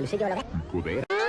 el bolsillo de la